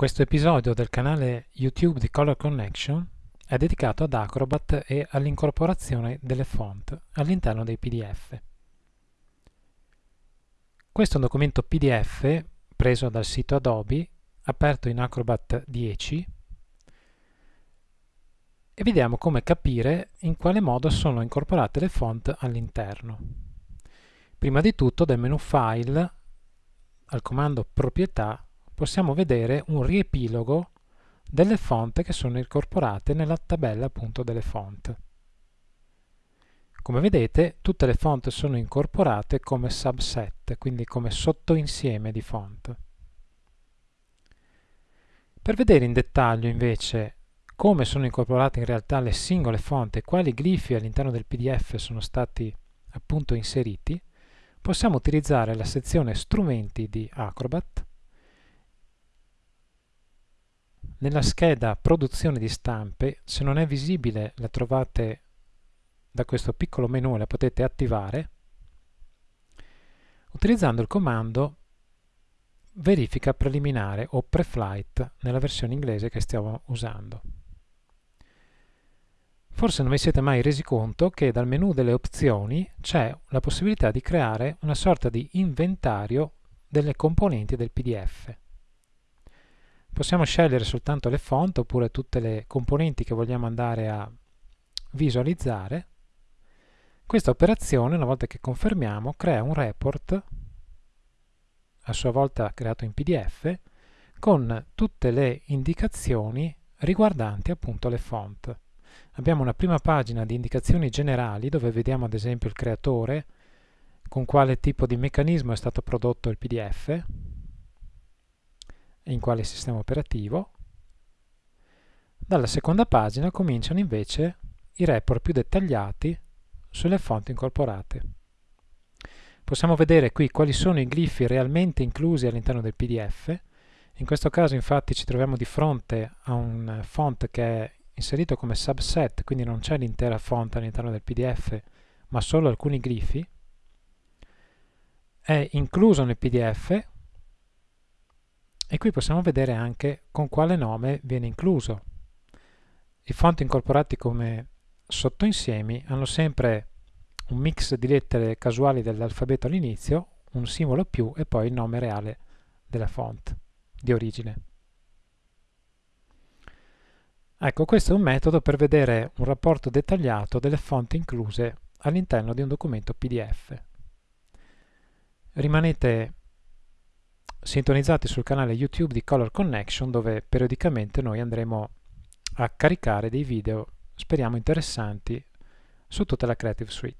Questo episodio del canale YouTube di Color Connection è dedicato ad Acrobat e all'incorporazione delle font all'interno dei PDF. Questo è un documento PDF preso dal sito Adobe, aperto in Acrobat 10 e vediamo come capire in quale modo sono incorporate le font all'interno. Prima di tutto dal menu File al comando Proprietà possiamo vedere un riepilogo delle font che sono incorporate nella tabella appunto delle font. Come vedete tutte le font sono incorporate come subset, quindi come sottoinsieme di font. Per vedere in dettaglio invece come sono incorporate in realtà le singole font e quali glifi all'interno del PDF sono stati appunto inseriti, possiamo utilizzare la sezione strumenti di Acrobat Nella scheda produzione di stampe, se non è visibile la trovate da questo piccolo menu, la potete attivare utilizzando il comando verifica preliminare o pre-flight nella versione inglese che stiamo usando. Forse non vi siete mai resi conto che dal menu delle opzioni c'è la possibilità di creare una sorta di inventario delle componenti del PDF. Possiamo scegliere soltanto le font oppure tutte le componenti che vogliamo andare a visualizzare. Questa operazione, una volta che confermiamo, crea un report, a sua volta creato in PDF, con tutte le indicazioni riguardanti appunto le font. Abbiamo una prima pagina di indicazioni generali dove vediamo ad esempio il creatore, con quale tipo di meccanismo è stato prodotto il PDF, e in quale sistema operativo. Dalla seconda pagina cominciano invece i report più dettagliati sulle fonti incorporate. Possiamo vedere qui quali sono i glifi realmente inclusi all'interno del PDF. In questo caso infatti ci troviamo di fronte a un font che è inserito come subset, quindi non c'è l'intera font all'interno del PDF, ma solo alcuni glifi. È incluso nel PDF e qui possiamo vedere anche con quale nome viene incluso. I font incorporati come sottoinsiemi hanno sempre un mix di lettere casuali dell'alfabeto all'inizio, un simbolo più e poi il nome reale della font di origine. Ecco, questo è un metodo per vedere un rapporto dettagliato delle font incluse all'interno di un documento PDF. Rimanete sintonizzati sul canale YouTube di Color Connection dove periodicamente noi andremo a caricare dei video, speriamo interessanti, su tutta la Creative Suite.